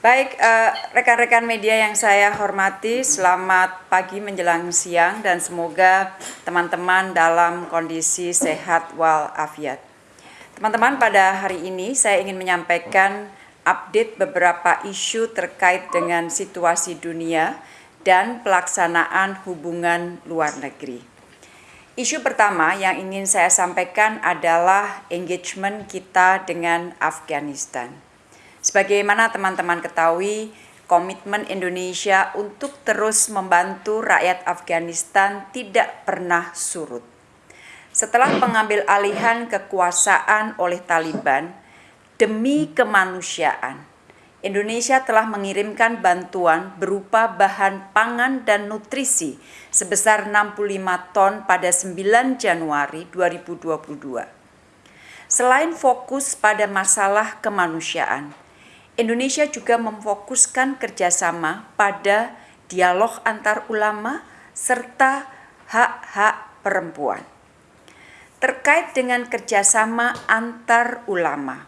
Baik, eh, rekan-rekan media yang saya hormati, selamat pagi menjelang siang dan semoga teman-teman dalam kondisi sehat walafiat. Teman-teman, pada hari ini saya ingin menyampaikan update beberapa isu terkait dengan situasi dunia dan pelaksanaan hubungan luar negeri. Isu pertama yang ingin saya sampaikan adalah engagement kita dengan Afghanistan. Sebagaimana teman-teman ketahui, komitmen Indonesia untuk terus membantu rakyat Afghanistan tidak pernah surut. Setelah pengambil alihan kekuasaan oleh Taliban demi kemanusiaan, Indonesia telah mengirimkan bantuan berupa bahan pangan dan nutrisi sebesar 65 ton pada 9 Januari 2022. Selain fokus pada masalah kemanusiaan, Indonesia juga memfokuskan kerjasama pada dialog antar ulama serta hak-hak perempuan. Terkait dengan kerjasama antar ulama,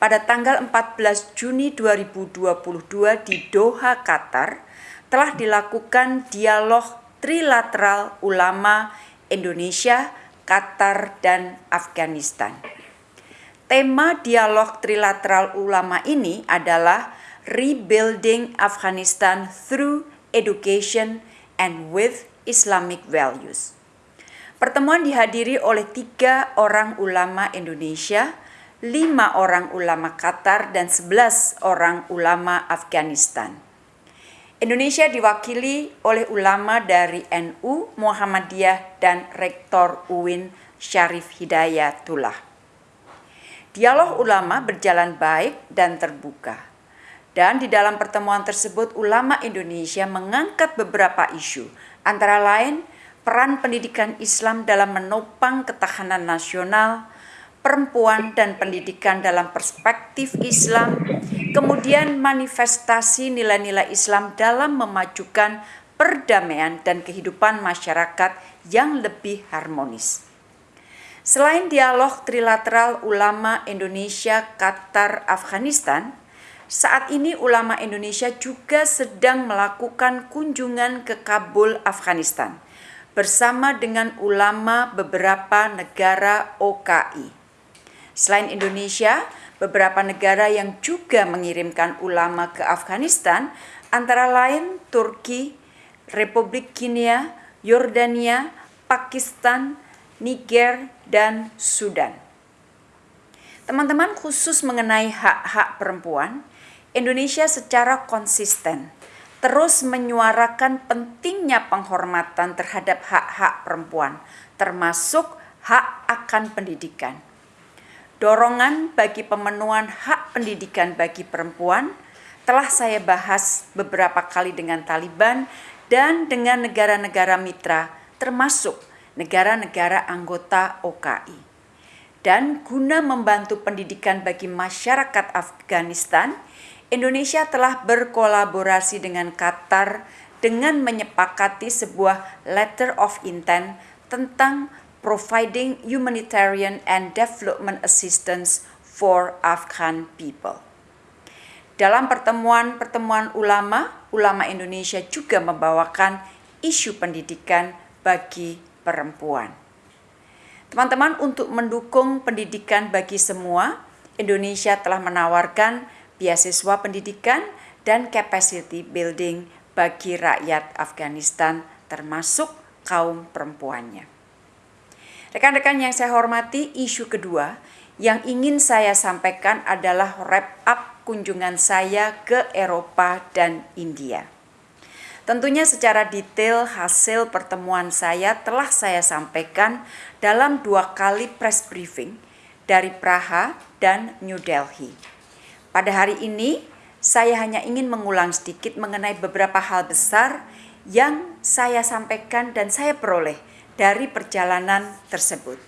pada tanggal 14 Juni 2022 di Doha, Qatar, telah dilakukan dialog trilateral ulama Indonesia, Qatar, dan Afghanistan. Tema dialog trilateral ulama ini adalah Rebuilding Afghanistan through Education and with Islamic Values. Pertemuan dihadiri oleh tiga orang ulama Indonesia, lima orang ulama Qatar, dan sebelas orang ulama Afghanistan. Indonesia diwakili oleh ulama dari NU, Muhammadiyah, dan Rektor UIN Syarif Hidayatullah. Dialog ulama berjalan baik dan terbuka. Dan di dalam pertemuan tersebut ulama Indonesia mengangkat beberapa isu, antara lain peran pendidikan Islam dalam menopang ketahanan nasional, perempuan dan pendidikan dalam perspektif Islam, kemudian manifestasi nilai-nilai Islam dalam memajukan perdamaian dan kehidupan masyarakat yang lebih harmonis. Selain dialog trilateral ulama Indonesia, Qatar, Afghanistan, saat ini ulama Indonesia juga sedang melakukan kunjungan ke Kabul, Afghanistan bersama dengan ulama beberapa negara OKI. Selain Indonesia, beberapa negara yang juga mengirimkan ulama ke Afghanistan antara lain Turki, Republik Kenya, Yordania, Pakistan, Niger, dan Sudan. Teman-teman khusus mengenai hak-hak perempuan, Indonesia secara konsisten terus menyuarakan pentingnya penghormatan terhadap hak-hak perempuan, termasuk hak akan pendidikan. Dorongan bagi pemenuhan hak pendidikan bagi perempuan telah saya bahas beberapa kali dengan Taliban dan dengan negara-negara mitra, termasuk negara-negara anggota OKI. Dan guna membantu pendidikan bagi masyarakat Afghanistan, Indonesia telah berkolaborasi dengan Qatar dengan menyepakati sebuah letter of intent tentang providing humanitarian and development assistance for Afghan people. Dalam pertemuan-pertemuan ulama, ulama Indonesia juga membawakan isu pendidikan bagi perempuan. Teman-teman, untuk mendukung pendidikan bagi semua, Indonesia telah menawarkan beasiswa pendidikan dan capacity building bagi rakyat Afghanistan termasuk kaum perempuannya. Rekan-rekan yang saya hormati, isu kedua yang ingin saya sampaikan adalah wrap up kunjungan saya ke Eropa dan India. Tentunya secara detail hasil pertemuan saya telah saya sampaikan dalam dua kali press briefing dari Praha dan New Delhi. Pada hari ini, saya hanya ingin mengulang sedikit mengenai beberapa hal besar yang saya sampaikan dan saya peroleh dari perjalanan tersebut.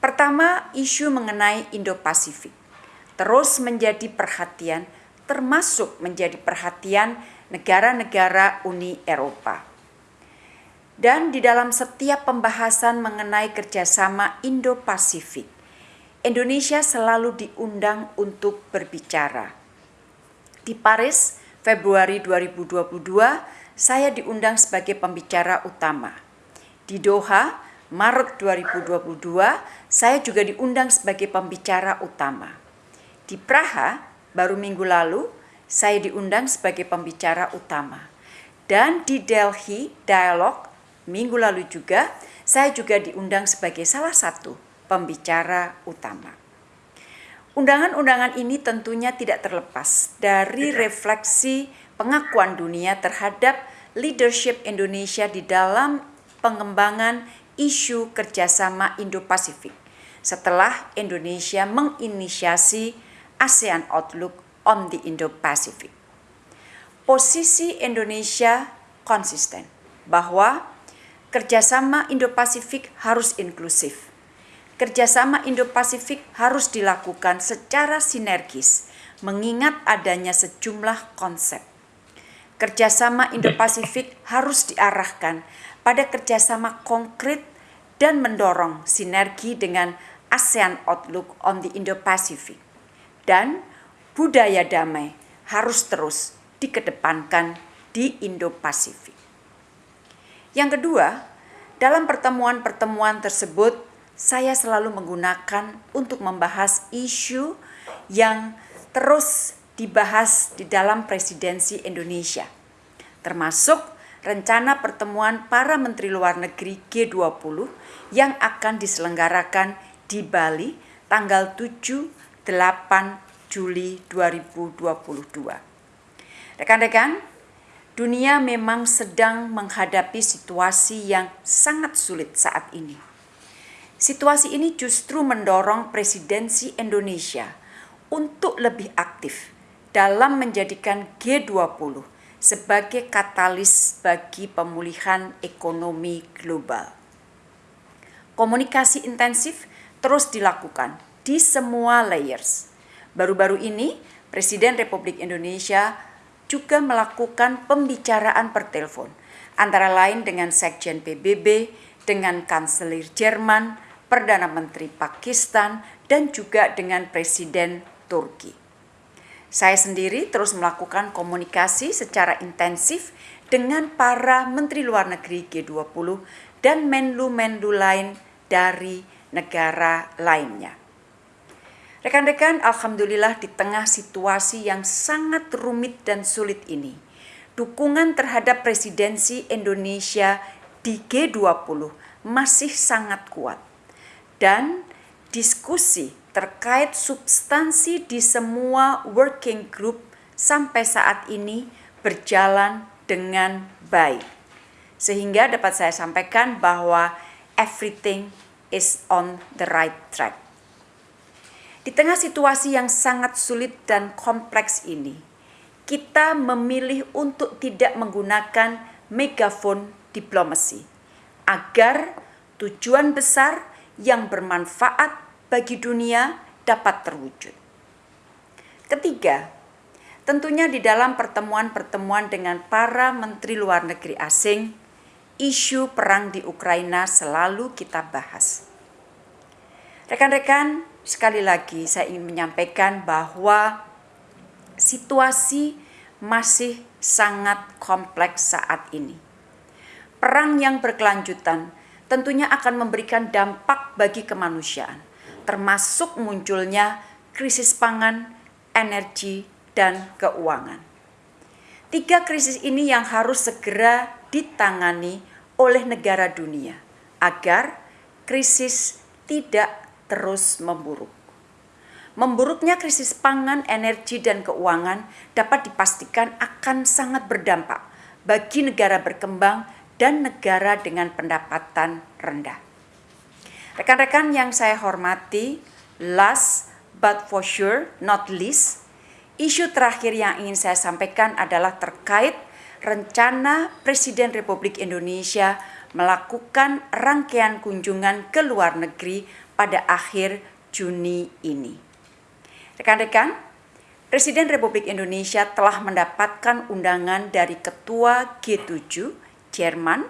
Pertama, isu mengenai Indo-Pasifik terus menjadi perhatian, termasuk menjadi perhatian negara-negara Uni Eropa. Dan di dalam setiap pembahasan mengenai kerjasama Indo-Pasifik, Indonesia selalu diundang untuk berbicara. Di Paris, Februari 2022, saya diundang sebagai pembicara utama. Di Doha, Maret 2022, saya juga diundang sebagai pembicara utama. Di Praha, baru minggu lalu, saya diundang sebagai pembicara utama. Dan di Delhi Dialog, minggu lalu juga, saya juga diundang sebagai salah satu pembicara utama. Undangan-undangan ini tentunya tidak terlepas dari refleksi pengakuan dunia terhadap leadership Indonesia di dalam pengembangan isu kerjasama Indo-Pasifik setelah Indonesia menginisiasi ASEAN Outlook on the Indo-Pacific. Posisi Indonesia konsisten bahwa kerjasama Indo-Pasifik harus inklusif kerjasama Indo-Pasifik harus dilakukan secara sinergis, mengingat adanya sejumlah konsep. Kerjasama Indo-Pasifik harus diarahkan pada kerjasama konkret dan mendorong sinergi dengan ASEAN Outlook on the Indo-Pacific. Dan budaya damai harus terus dikedepankan di Indo-Pasifik. Yang kedua, dalam pertemuan-pertemuan tersebut saya selalu menggunakan untuk membahas isu yang terus dibahas di dalam presidensi Indonesia, termasuk rencana pertemuan para menteri luar negeri G20 yang akan diselenggarakan di Bali tanggal 7 8 Juli 2022. Rekan-rekan, dunia memang sedang menghadapi situasi yang sangat sulit saat ini Situasi ini justru mendorong presidensi Indonesia untuk lebih aktif dalam menjadikan G20 sebagai katalis bagi pemulihan ekonomi global. Komunikasi intensif terus dilakukan di semua layers. Baru-baru ini, Presiden Republik Indonesia juga melakukan pembicaraan per telepon, antara lain dengan Sekjen PBB, dengan Kanselir Jerman, Perdana Menteri Pakistan, dan juga dengan Presiden Turki. Saya sendiri terus melakukan komunikasi secara intensif dengan para Menteri Luar Negeri G20 dan menlu-menlu lain dari negara lainnya. Rekan-rekan, Alhamdulillah di tengah situasi yang sangat rumit dan sulit ini, dukungan terhadap presidensi Indonesia di G20 masih sangat kuat dan diskusi terkait substansi di semua working group sampai saat ini berjalan dengan baik. Sehingga dapat saya sampaikan bahwa everything is on the right track. Di tengah situasi yang sangat sulit dan kompleks ini, kita memilih untuk tidak menggunakan megafon diplomasi agar tujuan besar yang bermanfaat bagi dunia dapat terwujud. Ketiga, tentunya di dalam pertemuan-pertemuan dengan para menteri luar negeri asing, isu perang di Ukraina selalu kita bahas. Rekan-rekan, sekali lagi saya ingin menyampaikan bahwa situasi masih sangat kompleks saat ini. Perang yang berkelanjutan tentunya akan memberikan dampak bagi kemanusiaan, termasuk munculnya krisis pangan, energi, dan keuangan. Tiga krisis ini yang harus segera ditangani oleh negara dunia agar krisis tidak terus memburuk. Memburuknya krisis pangan, energi, dan keuangan dapat dipastikan akan sangat berdampak bagi negara berkembang dan negara dengan pendapatan rendah. Rekan-rekan yang saya hormati, last but for sure not least, isu terakhir yang ingin saya sampaikan adalah terkait rencana Presiden Republik Indonesia melakukan rangkaian kunjungan ke luar negeri pada akhir Juni ini. Rekan-rekan, Presiden Republik Indonesia telah mendapatkan undangan dari Ketua G7 Jerman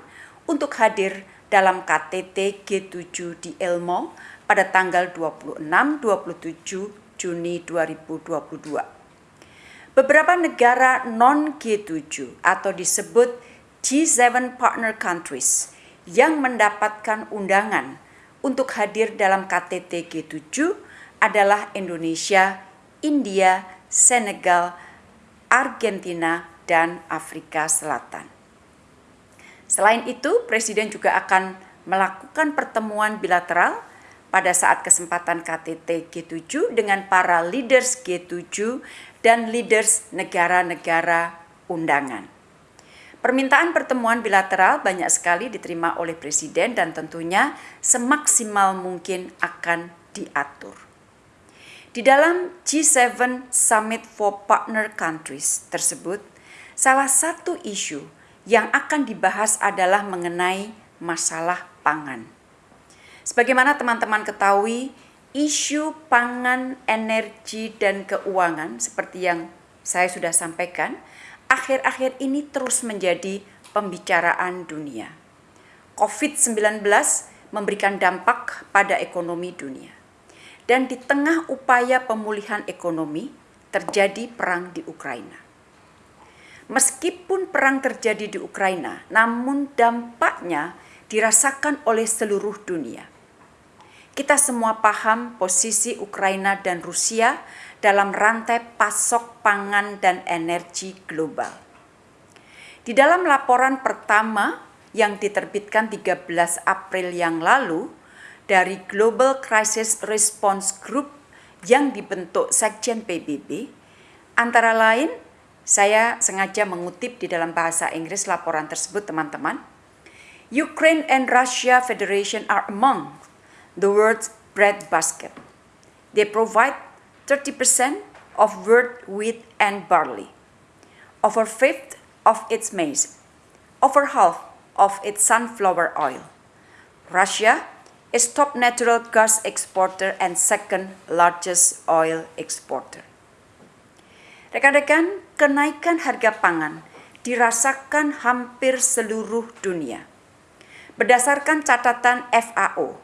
untuk hadir dalam KTT G7 di Elmo pada tanggal 26-27 Juni 2022. beberapa negara non-G7 atau disebut G7 partner countries yang mendapatkan undangan untuk hadir dalam KTT G7 adalah Indonesia, India, Senegal, Argentina, dan Afrika Selatan. Selain itu, Presiden juga akan melakukan pertemuan bilateral pada saat kesempatan KTT G7 dengan para leaders G7 dan leaders negara-negara undangan. Permintaan pertemuan bilateral banyak sekali diterima oleh Presiden dan tentunya semaksimal mungkin akan diatur. Di dalam G7 Summit for Partner Countries tersebut, salah satu isu yang akan dibahas adalah mengenai masalah pangan. Sebagaimana teman-teman ketahui, isu pangan, energi, dan keuangan seperti yang saya sudah sampaikan, akhir-akhir ini terus menjadi pembicaraan dunia. COVID-19 memberikan dampak pada ekonomi dunia. Dan di tengah upaya pemulihan ekonomi, terjadi perang di Ukraina. Meskipun perang terjadi di Ukraina, namun dampaknya dirasakan oleh seluruh dunia. Kita semua paham posisi Ukraina dan Rusia dalam rantai pasok pangan dan energi global. Di dalam laporan pertama yang diterbitkan 13 April yang lalu dari Global Crisis Response Group yang dibentuk Sekjen PBB, antara lain saya sengaja mengutip di dalam bahasa Inggris laporan tersebut teman-teman. Ukraine and Russia Federation are among the world's breadbasket. They provide 30% of world wheat and barley, over fifth of its maize, over half of its sunflower oil. Russia is top natural gas exporter and second largest oil exporter. Rekan-rekan, kenaikan harga pangan dirasakan hampir seluruh dunia. Berdasarkan catatan FAO,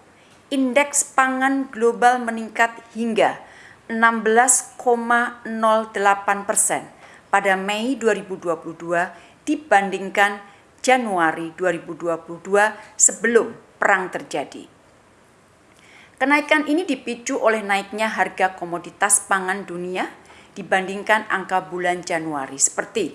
indeks pangan global meningkat hingga 16,08 persen pada Mei 2022 dibandingkan Januari 2022 sebelum perang terjadi. Kenaikan ini dipicu oleh naiknya harga komoditas pangan dunia dibandingkan angka bulan Januari seperti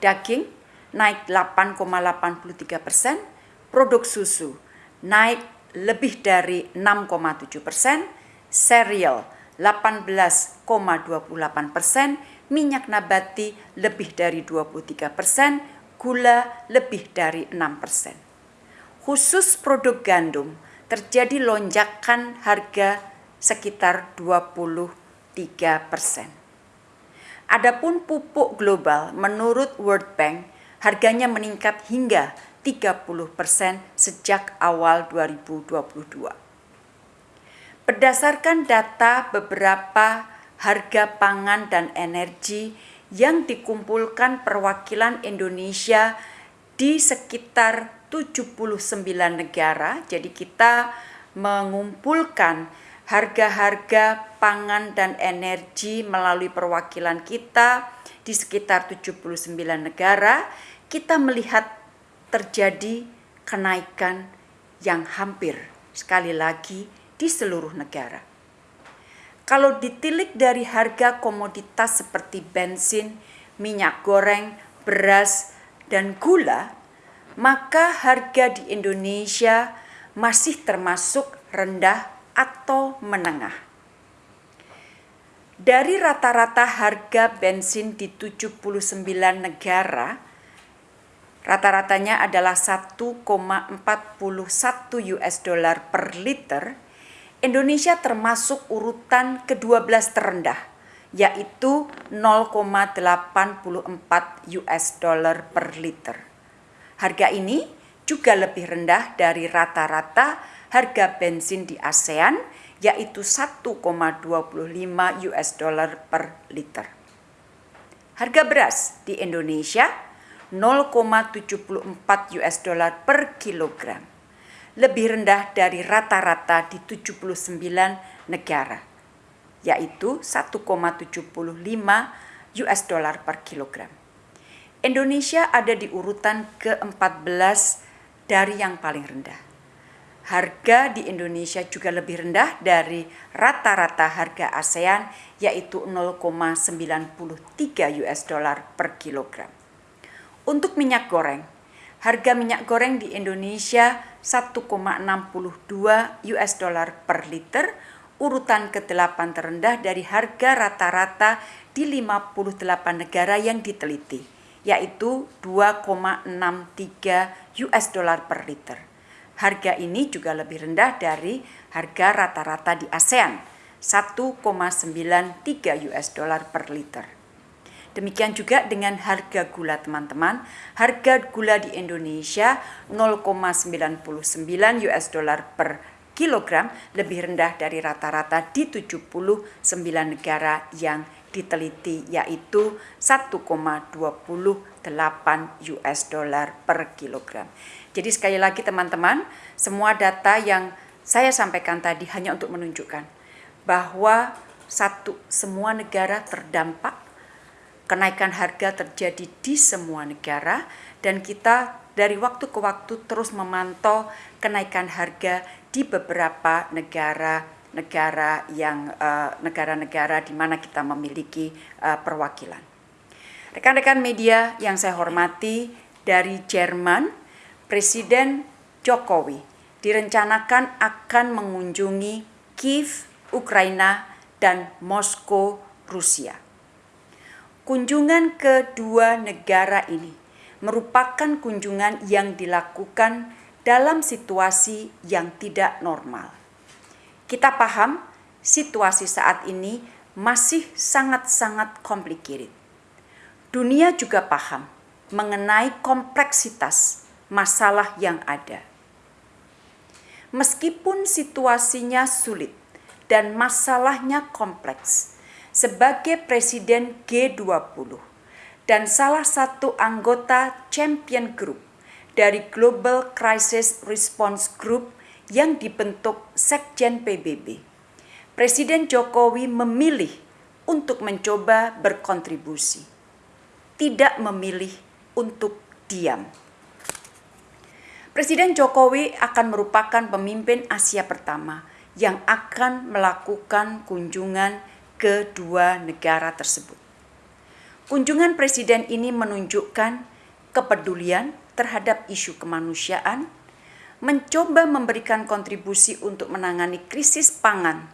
daging naik 8,83 persen, produk susu naik lebih dari 6,7 persen, serial 18,28 persen, minyak nabati lebih dari 23 persen, gula lebih dari 6 persen. Khusus produk gandum terjadi lonjakan harga sekitar 23 persen. Adapun pupuk global menurut World Bank harganya meningkat hingga 30% sejak awal 2022. Berdasarkan data beberapa harga pangan dan energi yang dikumpulkan perwakilan Indonesia di sekitar 79 negara. Jadi kita mengumpulkan harga-harga pangan dan energi melalui perwakilan kita di sekitar 79 negara. Kita melihat terjadi kenaikan yang hampir sekali lagi di seluruh negara. Kalau ditilik dari harga komoditas seperti bensin, minyak goreng, beras, dan gula, maka harga di Indonesia masih termasuk rendah atau menengah. Dari rata-rata harga bensin di 79 negara, Rata-ratanya adalah 1,41 US dollar per liter. Indonesia termasuk urutan ke-12 terendah, yaitu 0,84 US dollar per liter. Harga ini juga lebih rendah dari rata-rata harga bensin di ASEAN, yaitu 1,25 US dollar per liter. Harga beras di Indonesia 0,74 US dollar per kilogram. Lebih rendah dari rata-rata di 79 negara, yaitu 1,75 US dollar per kilogram. Indonesia ada di urutan ke-14 dari yang paling rendah. Harga di Indonesia juga lebih rendah dari rata-rata harga ASEAN yaitu 0,93 US dollar per kilogram. Untuk minyak goreng, harga minyak goreng di Indonesia 1,62 US dollar per liter, urutan ke-8 terendah dari harga rata-rata di 58 negara yang diteliti yaitu 2,63 US dollar per liter. Harga ini juga lebih rendah dari harga rata-rata di ASEAN, 1,93 US dollar per liter. Demikian juga dengan harga gula teman-teman. Harga gula di Indonesia 0,99 US dollar per kilogram lebih rendah dari rata-rata di 79 negara yang diteliti yaitu 1,28 US dollar per kilogram. Jadi sekali lagi teman-teman, semua data yang saya sampaikan tadi hanya untuk menunjukkan bahwa satu semua negara terdampak kenaikan harga terjadi di semua negara dan kita dari waktu ke waktu terus memantau kenaikan harga di beberapa negara negara yang eh, negara-negara di mana kita memiliki uh, perwakilan. Rekan-rekan media yang saya hormati dari Jerman, Presiden Jokowi direncanakan akan mengunjungi Kiev, Ukraina, dan Moskow, Rusia. Kunjungan kedua negara ini merupakan kunjungan yang dilakukan dalam situasi yang tidak normal kita paham situasi saat ini masih sangat-sangat complicated. Dunia juga paham mengenai kompleksitas masalah yang ada. Meskipun situasinya sulit dan masalahnya kompleks, sebagai Presiden G20 dan salah satu anggota Champion Group dari Global Crisis Response Group yang dibentuk Sekjen PBB. Presiden Jokowi memilih untuk mencoba berkontribusi, tidak memilih untuk diam. Presiden Jokowi akan merupakan pemimpin Asia pertama yang akan melakukan kunjungan ke dua negara tersebut. Kunjungan presiden ini menunjukkan kepedulian terhadap isu kemanusiaan mencoba memberikan kontribusi untuk menangani krisis pangan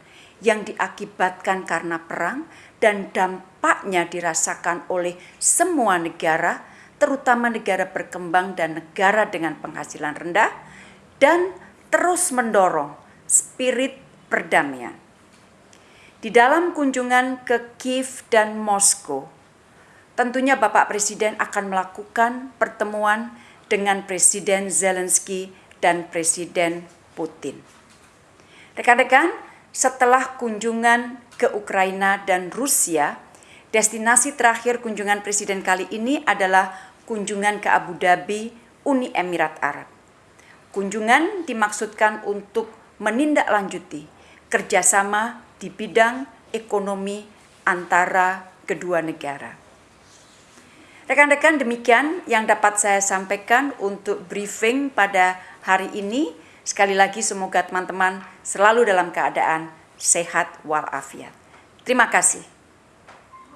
yang diakibatkan karena perang dan dampaknya dirasakan oleh semua negara, terutama negara berkembang dan negara dengan penghasilan rendah, dan terus mendorong spirit perdamaian. Di dalam kunjungan ke Kiev dan Moskow, tentunya Bapak Presiden akan melakukan pertemuan dengan Presiden Zelensky dan Presiden Putin. Rekan-rekan, setelah kunjungan ke Ukraina dan Rusia, destinasi terakhir kunjungan presiden kali ini adalah kunjungan ke Abu Dhabi, Uni Emirat Arab. Kunjungan dimaksudkan untuk menindaklanjuti kerjasama di bidang ekonomi antara kedua negara. Rekan-rekan demikian yang dapat saya sampaikan untuk briefing pada hari ini. Sekali lagi semoga teman-teman selalu dalam keadaan sehat walafiat. Terima kasih.